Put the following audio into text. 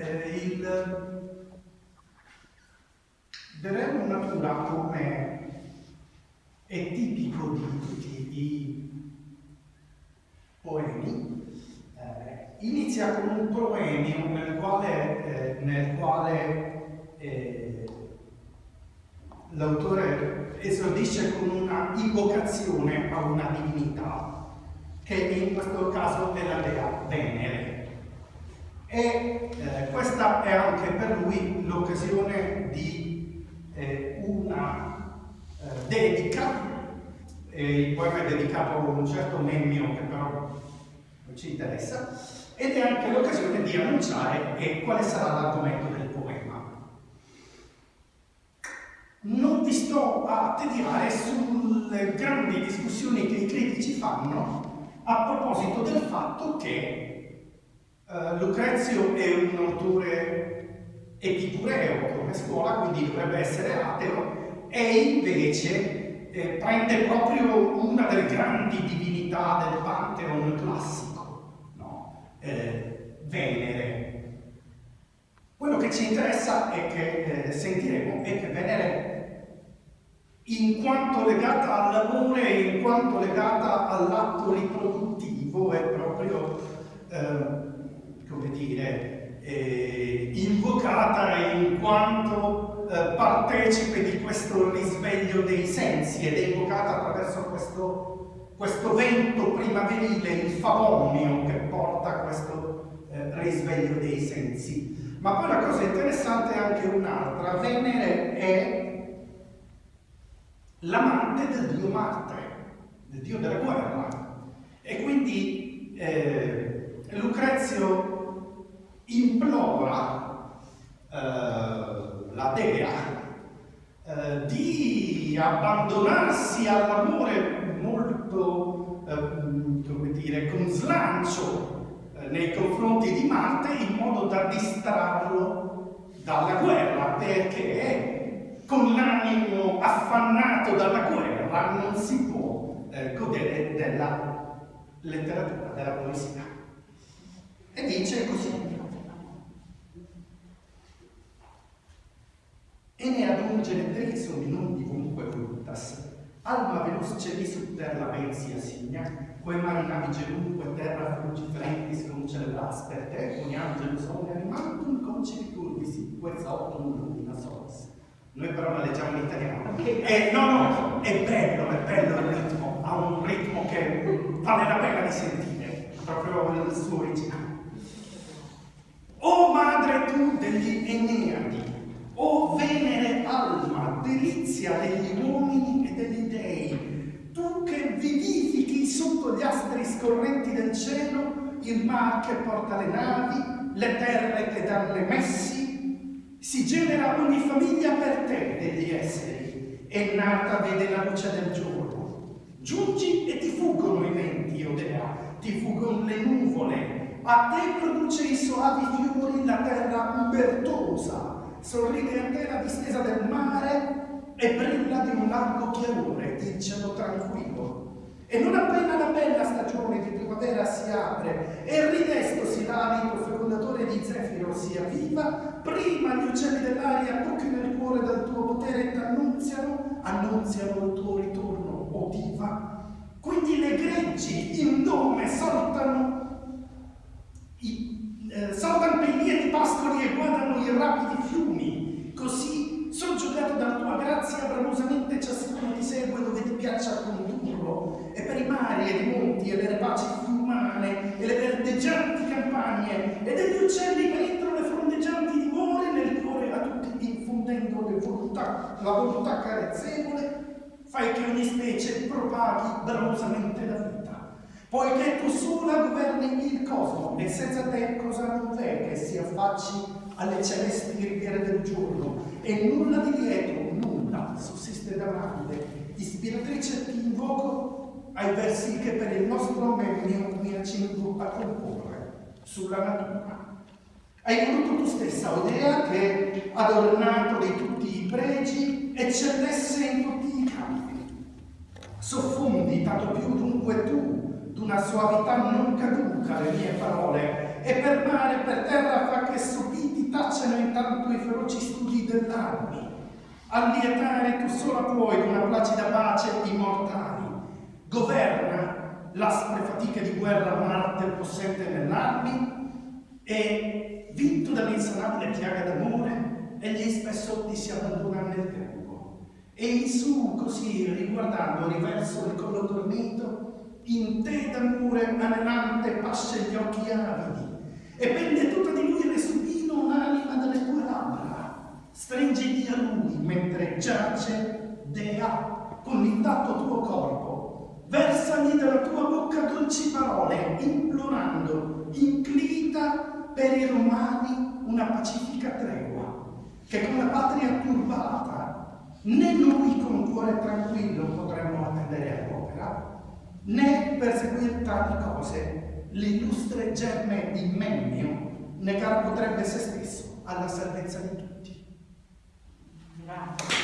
eh, il Beremo Natura come è tipico di tutti i poemi, eh, inizia con un proemio nel quale, eh, nel quale eh, l'autore esordisce con una invocazione a una divinità, che in questo caso è la dea Venere. E eh, questa è anche per lui l'occasione di eh, una eh, dedica, il poema è dedicato a un certo Nemmio che però non ci interessa, ed è anche l'occasione di annunciare quale sarà l'argomento del non vi sto a tediare sulle grandi discussioni che i critici fanno a proposito del fatto che uh, Lucrezio è un autore epicureo come scuola, quindi dovrebbe essere ateo, e invece eh, prende proprio una delle grandi divinità del Pantheon classico, no? eh, Venere. Quello che ci interessa e che eh, sentiremo è che Venere in quanto legata all'amore in quanto legata all'atto riproduttivo è proprio, eh, come dire, eh, invocata in quanto eh, partecipe di questo risveglio dei sensi ed è invocata attraverso questo, questo vento primaverile, il favonio che porta a questo eh, risveglio dei sensi. Ma poi la cosa interessante è anche un'altra, Venere è l'amante del dio Marte, del dio della guerra. E quindi eh, Lucrezio implora eh, la dea eh, di abbandonarsi all'amore molto, eh, come dire, con slancio eh, nei confronti di Marte in modo da distrarlo dalla guerra perché con l'animo affannato dalla guerra non si può eh, godere della letteratura, della poesia. E dice così. E ne adungere preso non divunque voluntas, alma veloce su terra pensi assigna, quae marina vigelunque terra frugifrentis concelebras per te, con angelus omne animantum conceditur visitque sautum lumina solis. Noi però la leggiamo in italiano. E no, no, è bello, è bello il ritmo, ha un ritmo che vale la pena di sentire, proprio il suo originale. O madre tu degli Eneadi, o venere alma, delizia degli uomini e degli dei, tu che vivifichi sotto gli astri scorrenti del cielo il mar che porta le navi, le terre che danno le messi, si genera ogni famiglia per te degli esseri, e nata vede la luce del giorno. Giungi e ti fuggono i venti, o Dea, ti fuggono le nuvole, a te produce i soavi fiori la terra ubertosa, sorride a te la distesa del mare e brilla di un largo chiarore il cielo tranquillo. E non appena la bella stagione di primavera si apre e ridestosi l'alito fecondatore di Zefiro si avviva, prima gli uccelli dell'aria tocchino il cuore dal tuo potere e t'annunziano, annunziano il tuo ritorno, o diva. Quindi le greggi in nome saltano, i, eh, saltano per lieti pascoli e guardano i rapidi fiumi, così soggiogato dalla tua grazia bramosamente ciascuno ti segue dove ti piaccia condurlo e per i mari e i monti e le rapaci fiumane e le verdeggianti campagne e degli uccelli che entrano le frondeggianti dimore nel cuore a tutti infondendo volontà, la volontà carezzevole fai che ogni specie propaghi bramosamente la vita poiché tu sola governi il cosmo e senza te cosa non v'è che si affacci alle celesti riviere del giorno e nulla di lieto, nulla sussiste da grande. Ispiratrice ti invoco ai versi che per il nostro meglio mi accingo a comporre sulla natura. Hai voluto tu stessa, Odea, che adornato di tutti i pregi eccellesse in tutti i campi. Soffondi tanto più dunque tu d'una suavità non caduca le mie parole e per mare e per terra fa che subito dell'armi. Allietare tu sola puoi una placida pace i mortali. Governa l'aspre fatiche di guerra Marte possente nell'armi e vinto dall'insanabile piaga d'amore, egli spesso ti si abbandona nel tempo. E in su così, riguardando riverso il collo dormito, in te d'amore anelante pasce gli occhi avidi, e pende tutta di lui resupino un'anima dalle tue labbra. Stringiti a lui mentre giace Dea con l'intatto tuo corpo. Versagli dalla tua bocca dolci parole, implorando, inclita per i romani una pacifica tregua, che con la patria turbata né noi con cuore tranquillo potremmo attendere all'opera, né perseguire tali cose l'illustre gemme di Mennio negar potrebbe se stesso alla salvezza di tutti. Grazie.